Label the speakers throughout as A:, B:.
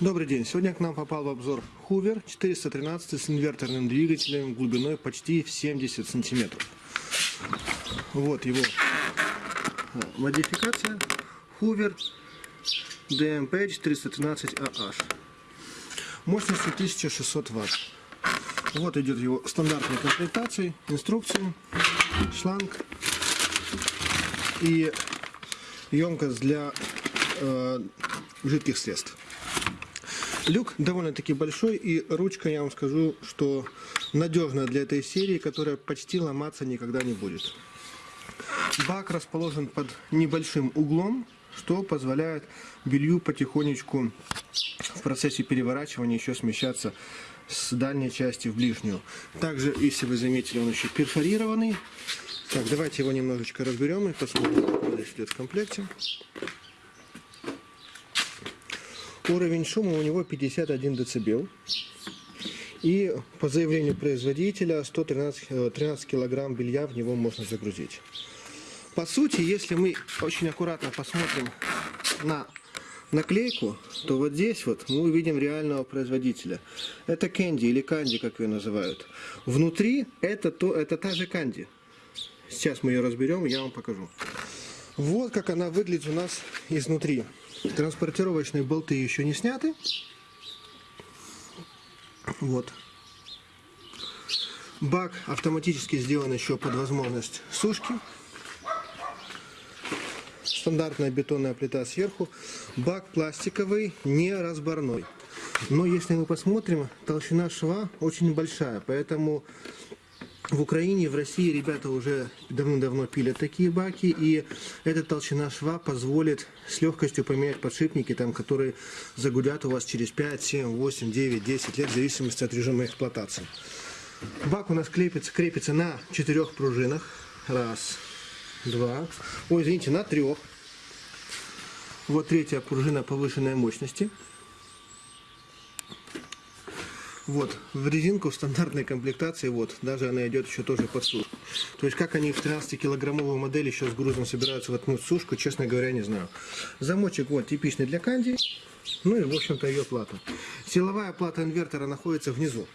A: Добрый день. Сегодня к нам попал в обзор Hoover 413 с инверторным двигателем глубиной почти в 70 сантиметров. Вот его а, модификация Hoover DMP 413AH. Мощностью 1600 Вт. Вот идет его стандартная комплектация, инструкции, шланг и емкость для э, жидких средств. Люк довольно-таки большой и ручка, я вам скажу, что надежная для этой серии, которая почти ломаться никогда не будет. Бак расположен под небольшим углом, что позволяет белью потихонечку в процессе переворачивания еще смещаться с дальней части в ближнюю. Также, если вы заметили, он еще перфорированный. Так, давайте его немножечко разберем и посмотрим, что здесь идет в комплекте. Уровень шума у него 51 дБ. И по заявлению производителя 113 13 килограмм белья в него можно загрузить. По сути, если мы очень аккуратно посмотрим на наклейку, то вот здесь вот мы увидим реального производителя. Это Candy или Candy, как ее называют. Внутри это, то, это та же Candy. Сейчас мы ее разберем, я вам покажу. Вот как она выглядит у нас изнутри. Транспортировочные болты еще не сняты. Вот. Бак автоматически сделан еще под возможность сушки. Стандартная бетонная плита сверху. Бак пластиковый, не разборной. Но если мы посмотрим, толщина шва очень большая, поэтому в Украине, в России ребята уже давно-давно пилят такие баки, и эта толщина шва позволит с легкостью поменять подшипники, там, которые загудят у вас через 5, 7, 8, 9, 10 лет, в зависимости от режима эксплуатации. Бак у нас крепится, крепится на четырех пружинах. Раз, два, ой, извините, на трех. Вот третья пружина повышенной мощности. Вот, в резинку в стандартной комплектации, вот, даже она идет еще тоже под сушку. То есть, как они в 13-килограммовую модель еще с грузом собираются воткнуть сушку, честно говоря, не знаю. Замочек, вот, типичный для канди, ну и, в общем-то, ее плата. Силовая плата инвертора находится внизу.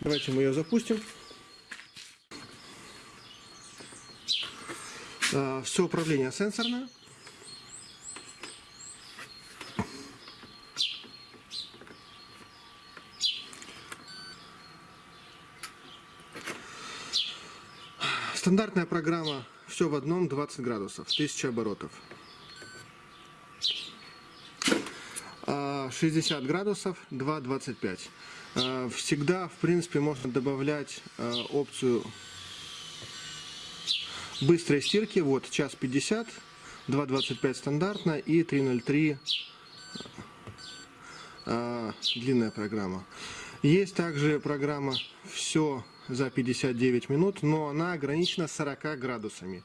A: Давайте мы ее запустим. А, Все управление сенсорное. Стандартная программа все в одном 20 градусов, 1000 оборотов. 60 градусов 2,25. Всегда, в принципе, можно добавлять а, опцию быстрой стирки. Вот, час 50, 2,25 стандартно и 3,03 а, длинная программа. Есть также программа «Все за 59 минут, но она ограничена 40 градусами.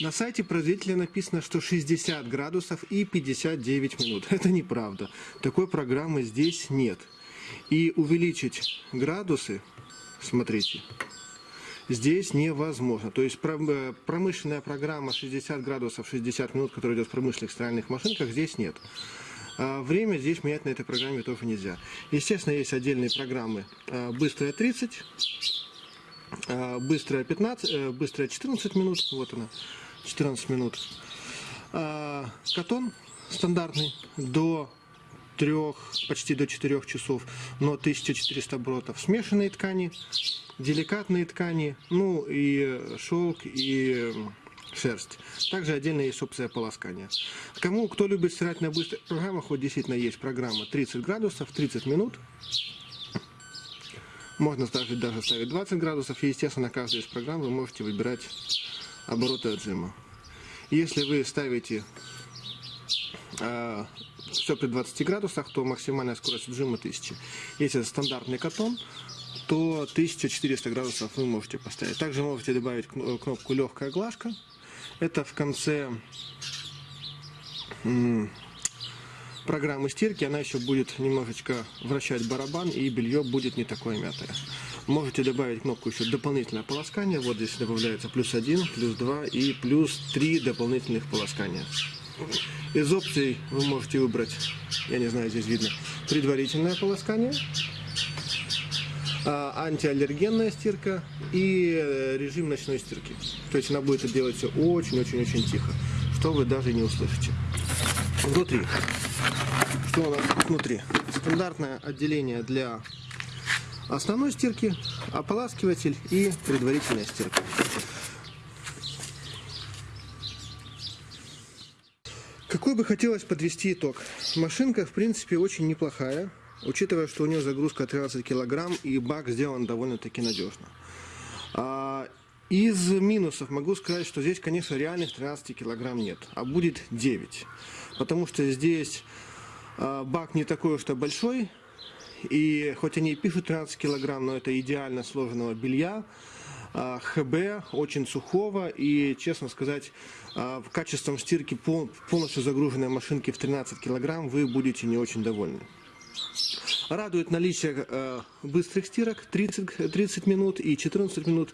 A: На сайте производителя написано, что 60 градусов и 59 минут. Это неправда. Такой программы здесь нет. И увеличить градусы, смотрите, здесь невозможно. То есть э, промышленная программа 60 градусов 60 минут, которая идет в промышленных стиральных машинках, здесь нет. А время здесь менять на этой программе тоже нельзя. Естественно, есть отдельные программы а, быстрая 30, а, быстрая 15, э, быстрая 14 минут, вот она, 14 минут. Катон стандартный до 3, почти до 4 часов, но 1400 оборотов. Смешанные ткани, деликатные ткани, ну и шелк, и шерсть. Также отдельно есть опция полоскания. Кому, кто любит стирать на быстрых программах, вот действительно есть программа 30 градусов, 30 минут. Можно ставить, даже ставить 20 градусов. И, естественно, на каждой из программ вы можете выбирать обороты отжима. Если вы ставите э, все при 20 градусах, то максимальная скорость отжима 1000. Если это стандартный катон, то 1400 градусов вы можете поставить. Также можете добавить кнопку легкая глажка. Это в конце программы стирки, она еще будет немножечко вращать барабан, и белье будет не такое мятое. Можете добавить кнопку еще дополнительное полоскание. Вот здесь добавляется плюс 1, плюс 2 и плюс 3 дополнительных полоскания. Из опций вы можете выбрать, я не знаю, здесь видно, предварительное полоскание, а, антиаллергенная стирка и э, режим ночной стирки. То есть она будет это делать все очень-очень-очень тихо, что вы даже не услышите. Внутри. Что у нас внутри? Стандартное отделение для основной стирки, ополаскиватель и предварительная стирка. Какой бы хотелось подвести итог? Машинка, в принципе, очень неплохая, учитывая, что у нее загрузка 13 килограмм и бак сделан довольно-таки надежно. Из минусов могу сказать, что здесь, конечно, реальных 13 килограмм нет, а будет 9. Потому что здесь а, бак не такой уж и большой, и хоть они и пишут 13 килограмм, но это идеально сложенного белья, а, ХБ, очень сухого и, честно сказать, а, качеством стирки полностью загруженной машинки в 13 килограмм вы будете не очень довольны. Радует наличие э, быстрых стирок 30, 30 минут и 14 минут.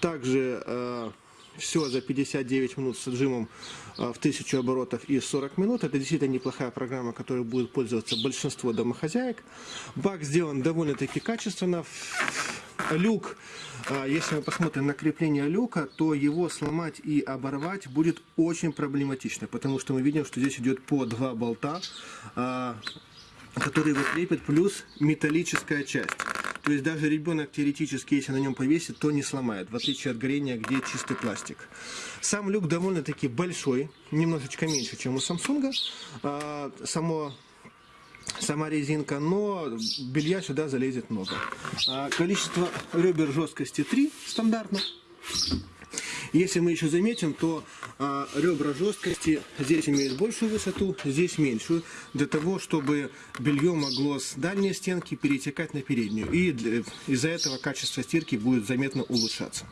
A: Также э, все за 59 минут с отжимом э, в 1000 оборотов и 40 минут. Это действительно неплохая программа, которой будет пользоваться большинство домохозяек. Бак сделан довольно-таки качественно. Люк, э, если мы посмотрим на крепление люка, то его сломать и оборвать будет очень проблематично, потому что мы видим, что здесь идет по два болта, которые его крепят, плюс металлическая часть. То есть даже ребенок теоретически, если на нем повесит, то не сломает, в отличие от горения, где чистый пластик. Сам люк довольно-таки большой, немножечко меньше, чем у Samsung. А, само сама резинка, но белья сюда залезет много. А, количество ребер жесткости 3 стандартно. Если мы еще заметим, то а, ребра жесткости здесь имеют большую высоту, здесь меньшую, для того, чтобы белье могло с дальней стенки перетекать на переднюю. И из-за этого качество стирки будет заметно улучшаться.